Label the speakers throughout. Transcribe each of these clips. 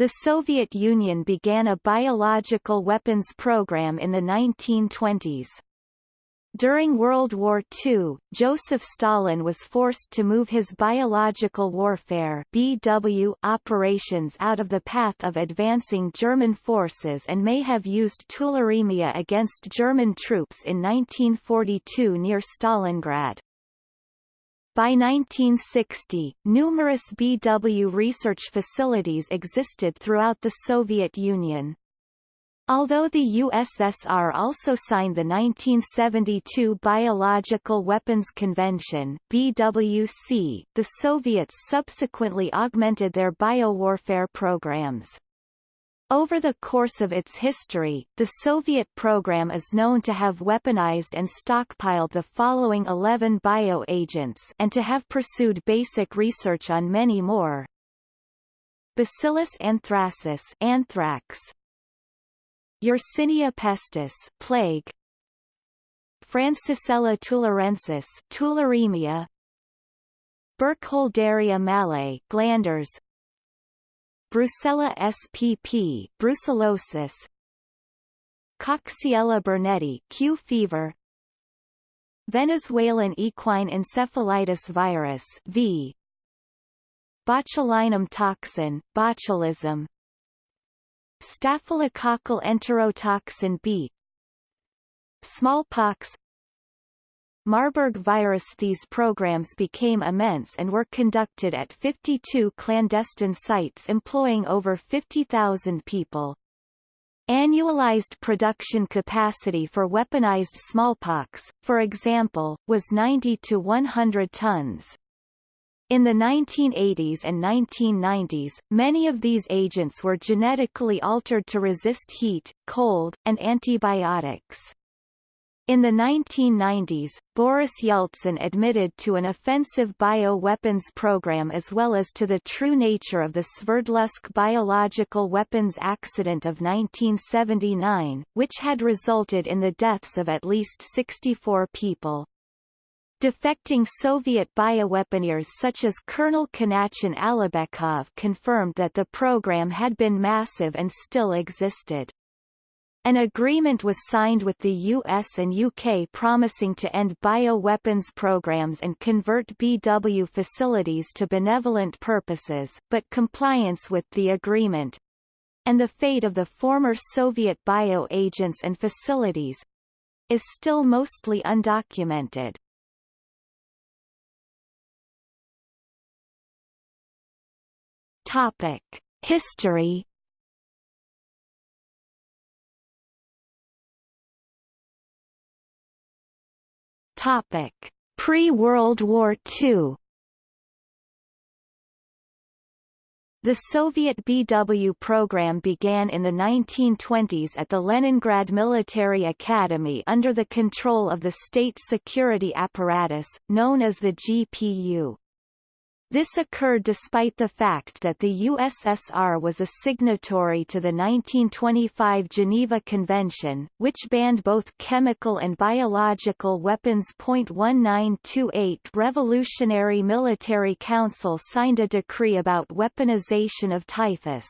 Speaker 1: the Soviet Union began a biological weapons program in the 1920s. During World War II, Joseph Stalin was forced to move his biological warfare BW operations out of the path of advancing German forces and may have used tularemia against German troops in 1942 near Stalingrad. By 1960, numerous BW research facilities existed throughout the Soviet Union. Although the USSR also signed the 1972 Biological Weapons Convention BWC, the Soviets subsequently augmented their biowarfare programs. Over the course of its history, the Soviet program is known to have weaponized and stockpiled the following 11 bioagents and to have pursued basic research on many more. Bacillus anthracis anthrax, Yersinia pestis plague. Francisella tularensis tularemia. Burkholderia mallei glanders Brucella spp brucellosis. Coxiella burnetii Q fever. Venezuelan equine encephalitis virus V. Botulinum toxin botulism. Staphylococcal enterotoxin B. Smallpox Marburg virus These programs became immense and were conducted at 52 clandestine sites employing over 50,000 people. Annualized production capacity for weaponized smallpox, for example, was 90 to 100 tons. In the 1980s and 1990s, many of these agents were genetically altered to resist heat, cold, and antibiotics. In the 1990s, Boris Yeltsin admitted to an offensive bioweapons program as well as to the true nature of the Sverdlovsk biological weapons accident of 1979, which had resulted in the deaths of at least 64 people. Defecting Soviet bioweaponeers such as Colonel Kanatjan Alibekov confirmed that the program had been massive and still existed. An agreement was signed with the US and UK promising to end bioweapons programs and convert BW facilities to benevolent purposes, but compliance with the agreement and the fate of the former Soviet bioagents and facilities is still mostly undocumented. Topic: History. Topic: Pre-World War II. The Soviet BW program began in the 1920s at the Leningrad Military Academy under the control of the State Security Apparatus, known as the GPU. This occurred despite the fact that the USSR was a signatory to the 1925 Geneva Convention, which banned both chemical and biological weapons. 1928 Revolutionary Military Council signed a decree about weaponization of typhus.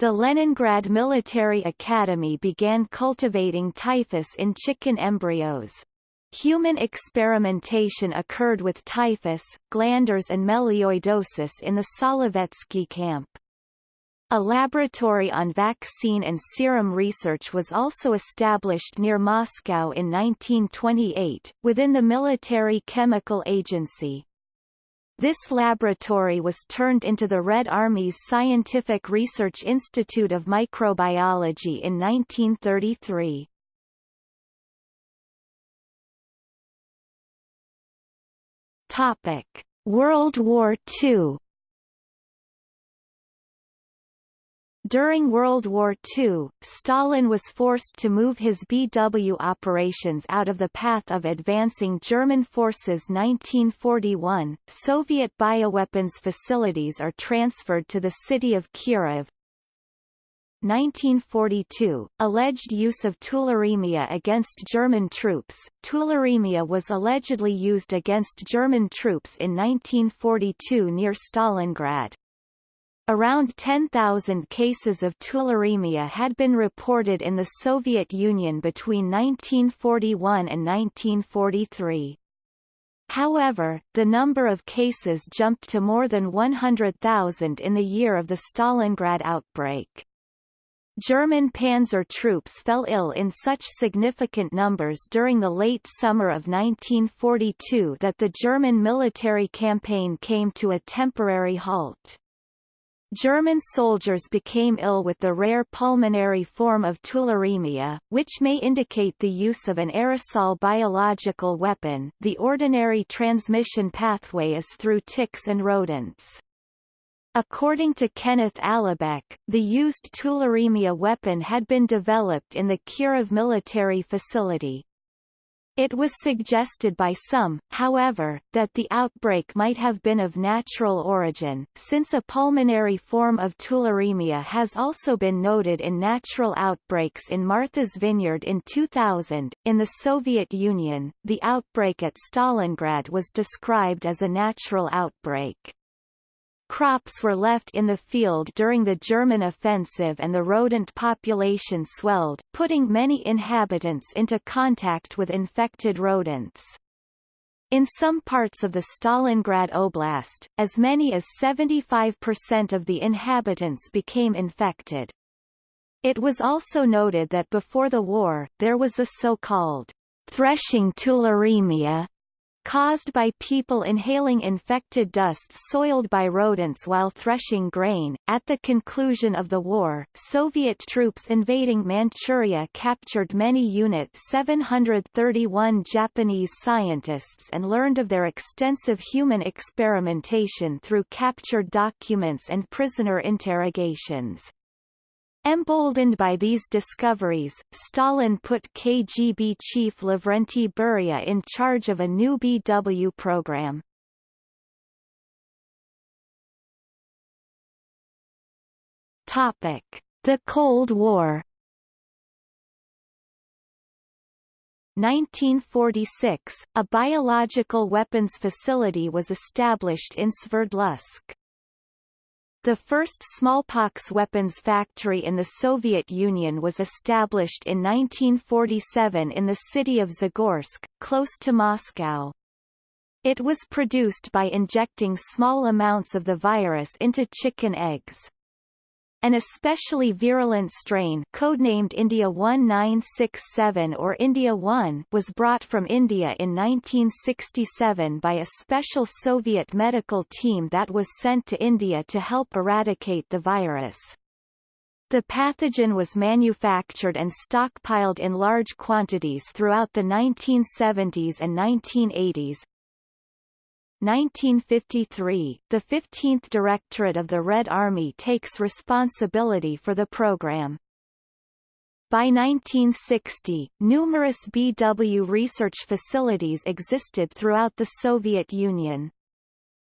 Speaker 1: The Leningrad Military Academy began cultivating typhus in chicken embryos. Human experimentation occurred with typhus, glanders and melioidosis in the Solovetsky camp. A laboratory on vaccine and serum research was also established near Moscow in 1928, within the Military Chemical Agency. This laboratory was turned into the Red Army's Scientific Research Institute of Microbiology in 1933. Topic: World War II. During World War II, Stalin was forced to move his BW operations out of the path of advancing German forces 1941. Soviet bioweapons facilities are transferred to the city of Kirov, 1942, alleged use of tularemia against German troops. Tularemia was allegedly used against German troops in 1942 near Stalingrad. Around 10,000 cases of tularemia had been reported in the Soviet Union between 1941 and 1943. However, the number of cases jumped to more than 100,000 in the year of the Stalingrad outbreak. German panzer troops fell ill in such significant numbers during the late summer of 1942 that the German military campaign came to a temporary halt. German soldiers became ill with the rare pulmonary form of tularemia, which may indicate the use of an aerosol biological weapon. The ordinary transmission pathway is through ticks and rodents. According to Kenneth Alibek, the used tularemia weapon had been developed in the Kirov military facility. It was suggested by some, however, that the outbreak might have been of natural origin, since a pulmonary form of tularemia has also been noted in natural outbreaks in Martha's Vineyard in 2000. In the Soviet Union, the outbreak at Stalingrad was described as a natural outbreak. Crops were left in the field during the German offensive and the rodent population swelled, putting many inhabitants into contact with infected rodents. In some parts of the Stalingrad Oblast, as many as 75% of the inhabitants became infected. It was also noted that before the war, there was a so-called threshing tularemia caused by people inhaling infected dusts soiled by rodents while threshing grain. At the conclusion of the war, Soviet troops invading Manchuria captured many Unit 731 Japanese scientists and learned of their extensive human experimentation through captured documents and prisoner interrogations. Emboldened by these discoveries, Stalin put KGB chief Lavrenti Beria in charge of a new BW program. Topic: The Cold War. 1946, a biological weapons facility was established in Sverdlovsk. The first smallpox weapons factory in the Soviet Union was established in 1947 in the city of Zagorsk, close to Moscow. It was produced by injecting small amounts of the virus into chicken eggs. An especially virulent strain codenamed India 1967 or India 1 was brought from India in 1967 by a special Soviet medical team that was sent to India to help eradicate the virus. The pathogen was manufactured and stockpiled in large quantities throughout the 1970s and 1980s, 1953, the 15th Directorate of the Red Army takes responsibility for the program. By 1960, numerous BW research facilities existed throughout the Soviet Union.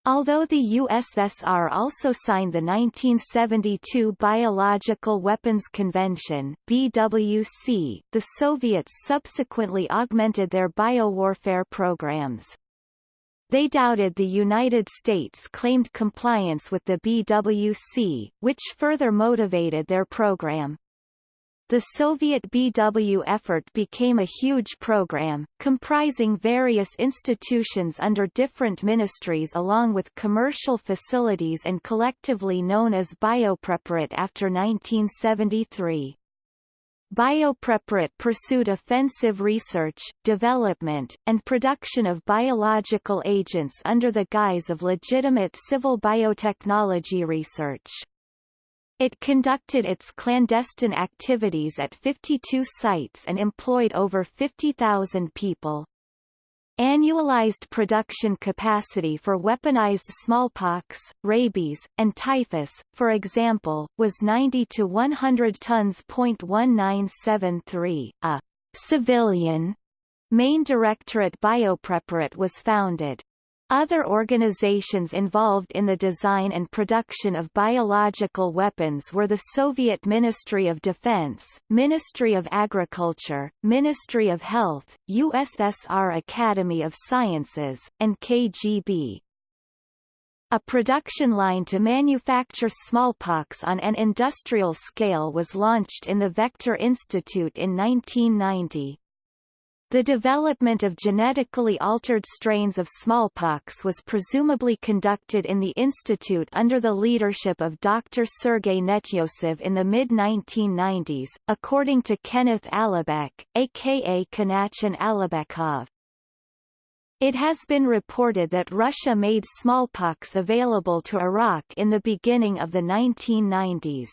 Speaker 1: Although the USSR also signed the 1972 Biological Weapons Convention BWC, the Soviets subsequently augmented their biowarfare programs. They doubted the United States claimed compliance with the BWC, which further motivated their program. The Soviet BW effort became a huge program, comprising various institutions under different ministries along with commercial facilities and collectively known as Biopreparat after 1973. Biopreparat pursued offensive research, development, and production of biological agents under the guise of legitimate civil biotechnology research. It conducted its clandestine activities at 52 sites and employed over 50,000 people. Annualized production capacity for weaponized smallpox, rabies, and typhus, for example, was 90 to 100 tons. 1973. A civilian main directorate Biopreparat was founded. Other organizations involved in the design and production of biological weapons were the Soviet Ministry of Defense, Ministry of Agriculture, Ministry of Health, USSR Academy of Sciences, and KGB. A production line to manufacture smallpox on an industrial scale was launched in the Vector Institute in 1990. The development of genetically altered strains of smallpox was presumably conducted in the institute under the leadership of Dr. Sergei Netyosov in the mid-1990s, according to Kenneth Alibek, aka Kanatjan Alibekov. It has been reported that Russia made smallpox available to Iraq in the beginning of the 1990s.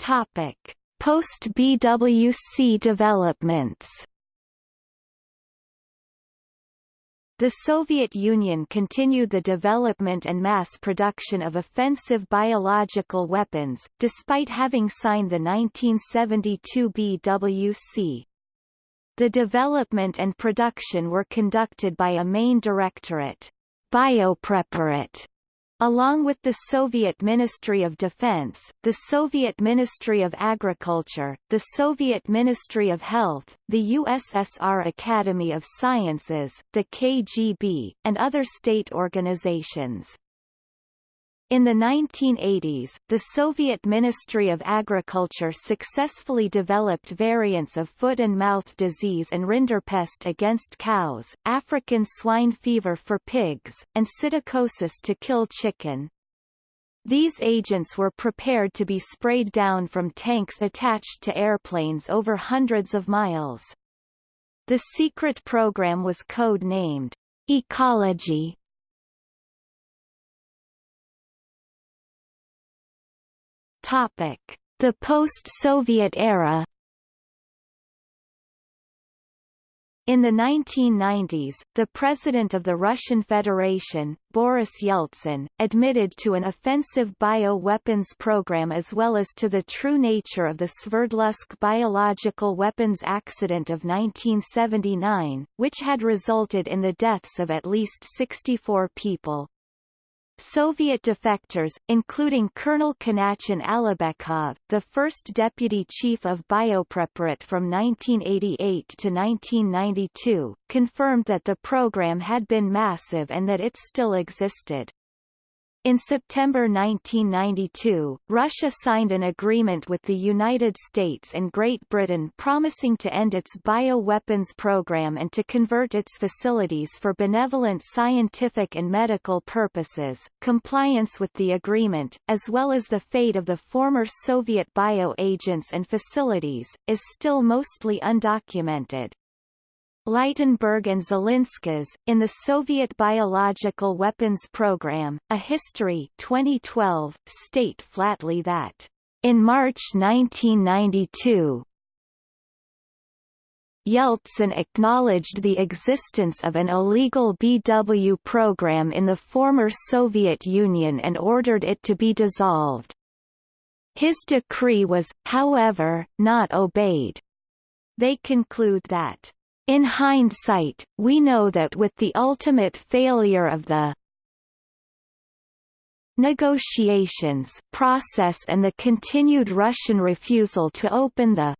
Speaker 1: Topic: Post-BWC developments The Soviet Union continued the development and mass production of offensive biological weapons, despite having signed the 1972 BWC. The development and production were conducted by a main directorate, Biopreparat, Along with the Soviet Ministry of Defense, the Soviet Ministry of Agriculture, the Soviet Ministry of Health, the USSR Academy of Sciences, the KGB, and other state organizations. In the 1980s, the Soviet Ministry of Agriculture successfully developed variants of foot and mouth disease and rinderpest against cows, African swine fever for pigs, and psittacosis to kill chicken. These agents were prepared to be sprayed down from tanks attached to airplanes over hundreds of miles. The secret program was code-named Ecology The post-Soviet era. In the 1990s, the President of the Russian Federation, Boris Yeltsin, admitted to an offensive bio-weapons program as well as to the true nature of the Sverdlovsk biological weapons accident of 1979, which had resulted in the deaths of at least 64 people. Soviet defectors, including Colonel Kanatjan Alibekov, the first deputy chief of Biopreparat from 1988 to 1992, confirmed that the program had been massive and that it still existed. In September 1992, Russia signed an agreement with the United States and Great Britain promising to end its bioweapons program and to convert its facilities for benevolent scientific and medical purposes. Compliance with the agreement, as well as the fate of the former Soviet bio-agents and facilities, is still mostly undocumented. Leitenberg and Zilinskas, in the Soviet Biological Weapons Program, A History 2012, state flatly that, in March 1992, Yeltsin acknowledged the existence of an illegal BW program in the former Soviet Union and ordered it to be dissolved. His decree was, however, not obeyed. They conclude that in hindsight, we know that with the ultimate failure of the negotiations process and the continued Russian refusal to open the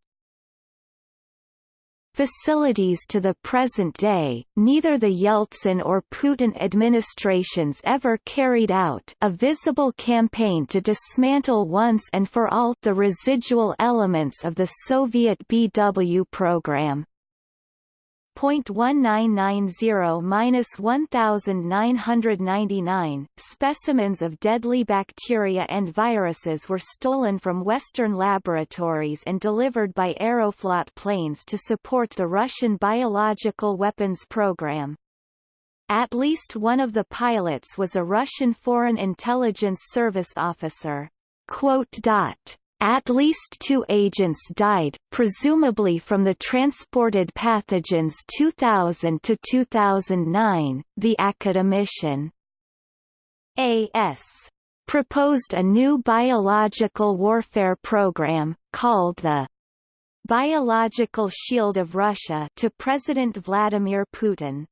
Speaker 1: facilities to the present day, neither the Yeltsin or Putin administrations ever carried out a visible campaign to dismantle once and for all the residual elements of the Soviet BW program. 0.1990-1999, specimens of deadly bacteria and viruses were stolen from Western laboratories and delivered by Aeroflot planes to support the Russian biological weapons program. At least one of the pilots was a Russian Foreign Intelligence Service officer. At least two agents died, presumably from the transported pathogens 2000 to 2009. The academician A.S. proposed a new biological warfare program, called the Biological Shield of Russia to President Vladimir Putin.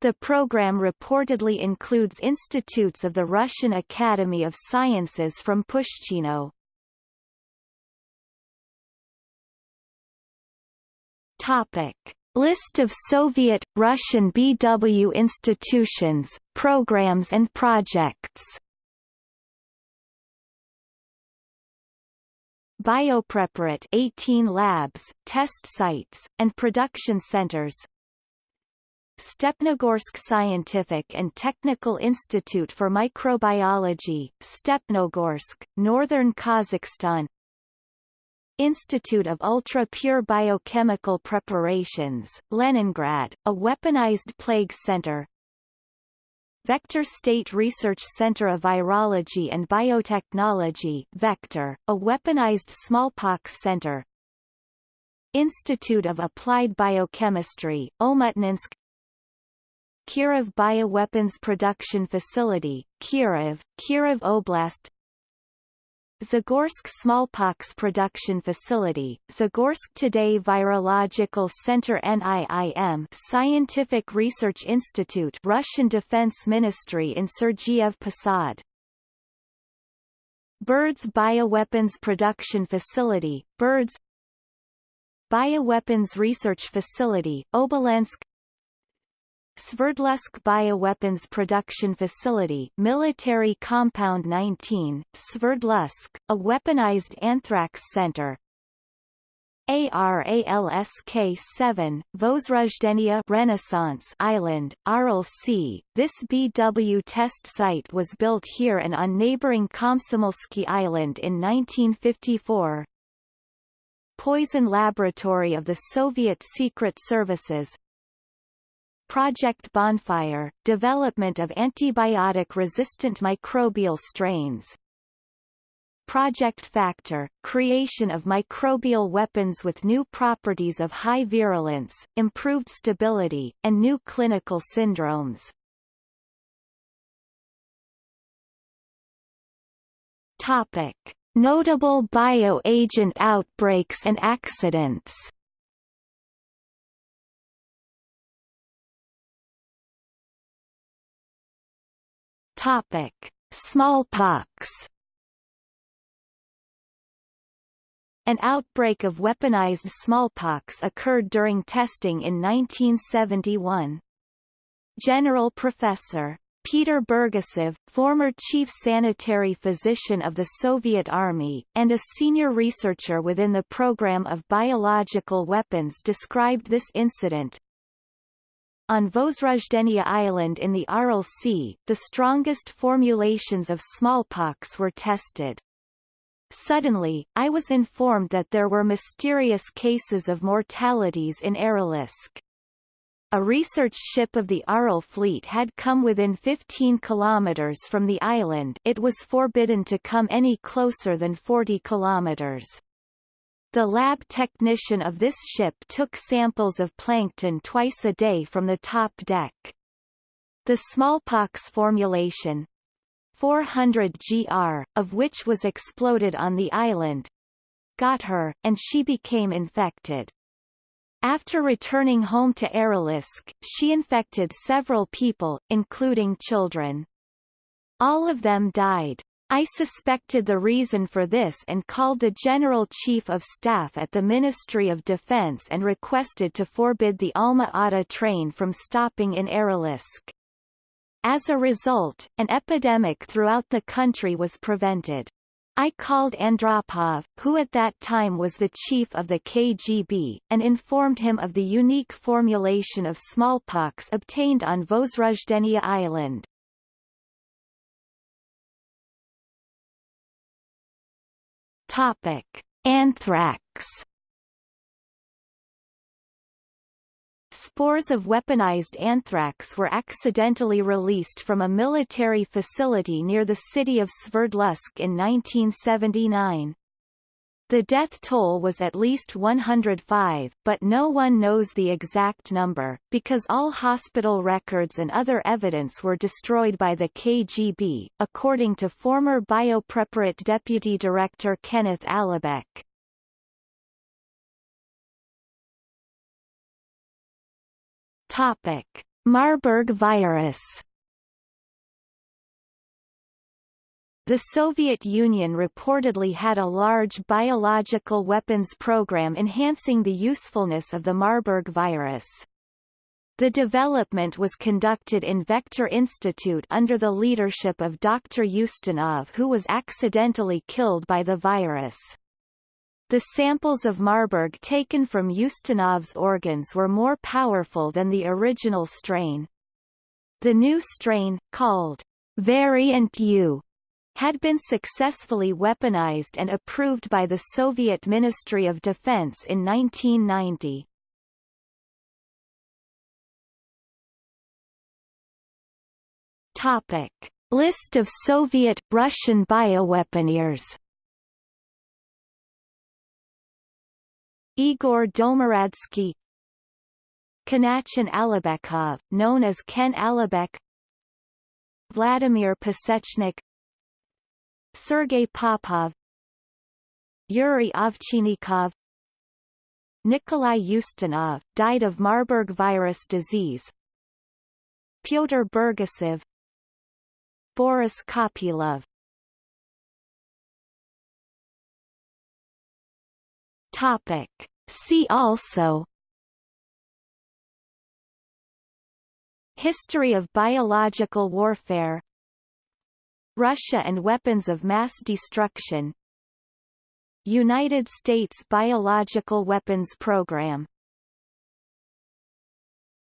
Speaker 1: The program reportedly includes institutes of the Russian Academy of Sciences from Pushchino, Topic: List of Soviet, Russian BW institutions, programs and projects. Biopreparat 18 labs, test sites, and production centers. Stepnogorsk Scientific and Technical Institute for Microbiology, Stepnogorsk, Northern Kazakhstan Institute of Ultra-Pure Biochemical Preparations, Leningrad, a weaponized plague center. Vector State Research Center of Virology and Biotechnology Vector, a weaponized smallpox center. Institute of Applied Biochemistry, Omutninsk Kirov Bioweapons Production Facility, Kirov, Kirov Oblast Zagorsk Smallpox Production Facility, Zagorsk Today Virological Center NIIM Scientific Research Institute Russian Defense Ministry in Sergiev Posad Berdsk Bioweapons Production Facility, Berdsk Bioweapons Research Facility, Obolensk Sverdlovsk Bioweapons Production Facility Military Compound 19, Sverdlovsk, a weaponized anthrax center ARALSK-7, Vozrojdeniya Renaissance Island, Sea. This BW test site was built here and on neighboring Komsomolsky Island in 1954. Poison Laboratory of the Soviet Secret Services Project Bonfire, development of antibiotic-resistant microbial strains. Project Factor, creation of microbial weapons with new properties of high virulence, improved stability, and new clinical syndromes. Topic. Notable bioagent outbreaks and accidents Topic: Smallpox. An outbreak of weaponized smallpox occurred during testing in 1971. General Professor Peter Burgasov, former chief sanitary physician of the Soviet Army, and a senior researcher within the program of biological weapons described this incident, on Vozrojdeniya Island in the Aral Sea, the strongest formulations of smallpox were tested. Suddenly, I was informed that there were mysterious cases of mortalities in Aralsk. A research ship of the Aral fleet had come within 15 kilometers from the island it was forbidden to come any closer than 40 kilometers. The lab technician of this ship took samples of plankton twice a day from the top deck. The smallpox formulation 400 gr, of which was exploded on the island, got her, and she became infected. After returning home to Aralsk, she infected several people, including children. All of them died. I suspected the reason for this and called the General Chief of Staff at the Ministry of Defense and requested to forbid the Alma-Ata train from stopping in Aralsk. As a result, an epidemic throughout the country was prevented. I called Andropov, who at that time was the chief of the KGB, and informed him of the unique formulation of smallpox obtained on Vozrojdeniya Island. Topic: Anthrax. Spores of weaponized anthrax were accidentally released from a military facility near the city of Sverdlovsk in 1979. The death toll was at least 105, but no one knows the exact number, because all hospital records and other evidence were destroyed by the KGB, according to former Biopreparat Deputy Director Kenneth Alibek. Topic. Marburg virus The Soviet Union reportedly had a large biological weapons program enhancing the usefulness of the Marburg virus. The development was conducted in Vector Institute under the leadership of Dr. Ustinov who was accidentally killed by the virus. The samples of Marburg taken from Ustinov's organs were more powerful than the original strain. The new strain, called Variant U, had been successfully weaponized and approved by the Soviet Ministry of Defense in 1990. Topic. List of Soviet-Russian bioweaponeers Igor Domaradsky Kanatjan Alibekov, known as Ken Alibek Vladimir Pasechnik Sergei Popov Yuri Ovchinnikov Nikolai Ustinov, died of Marburg virus disease Pyotr Burgasov Boris Kopylov Topic. See also History of biological warfare Russia and weapons of mass destruction. United States Biological Weapons Program